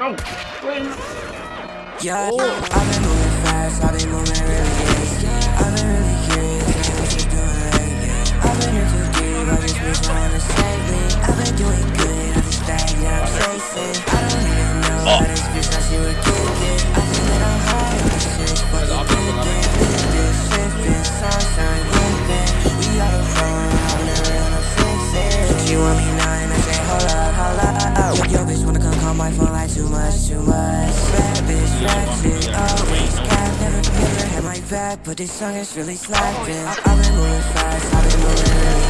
Yeah, I've been moving fast, I've been moving really easy. I've been really curious, ain't what you doing lately. I've been in too deep, I just wish I wanna save me. I've been doing good, I just stagnant, I'm chasing. Back, but this song is really slapping. I've been moving fast, I've been moving